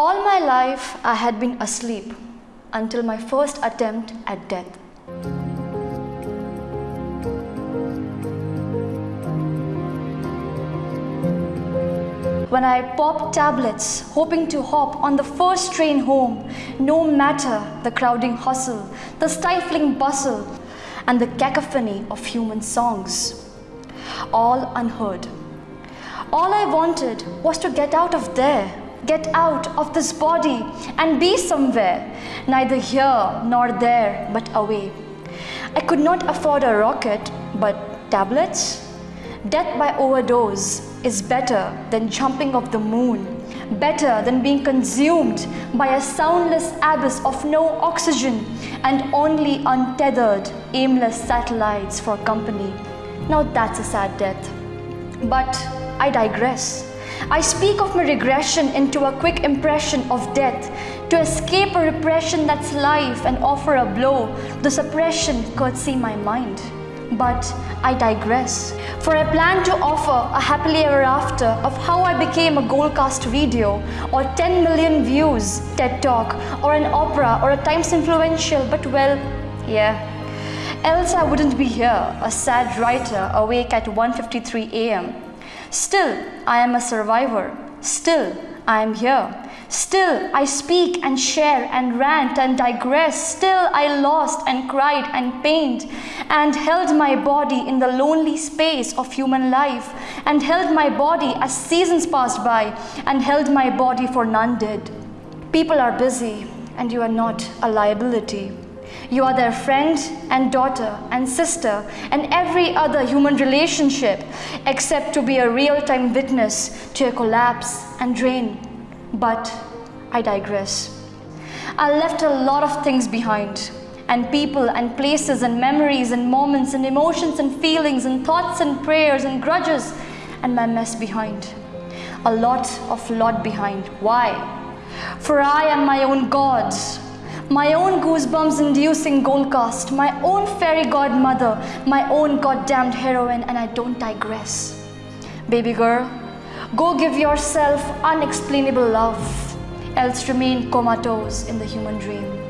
All my life I had been asleep until my first attempt at death. When I popped tablets, hoping to hop on the first train home, no matter the crowding hustle, the stifling bustle, and the cacophony of human songs, all unheard. All I wanted was to get out of there, get out of this body and be somewhere, neither here nor there, but away. I could not afford a rocket, but tablets? Death by overdose is better than jumping off the moon, better than being consumed by a soundless abyss of no oxygen and only untethered, aimless satellites for company. Now that's a sad death. But I digress. I speak of my regression into a quick impression of death to escape a repression that's life and offer a blow, the suppression curtsy my mind. But I digress, for I plan to offer a happily ever after of how I became a Goalcast video or 10 million views TED Talk or an opera or a Times influential, but well, yeah. Else I wouldn't be here, a sad writer awake at 1.53 am. Still, I am a survivor. Still, I am here. Still, I speak and share and rant and digress. Still, I lost and cried and pained and held my body in the lonely space of human life and held my body as seasons passed by and held my body for none did. People are busy and you are not a liability. You are their friend and daughter and sister and every other human relationship except to be a real-time witness to a collapse and drain but I digress. I left a lot of things behind and people and places and memories and moments and emotions and feelings and thoughts and prayers and grudges and my mess behind. A lot of lot behind. Why? For I am my own God, my own goosebumps inducing gold Goalcast, my own fairy godmother, my own goddamned heroine and I don't digress. Baby girl, Go give yourself unexplainable love, else remain comatose in the human dream.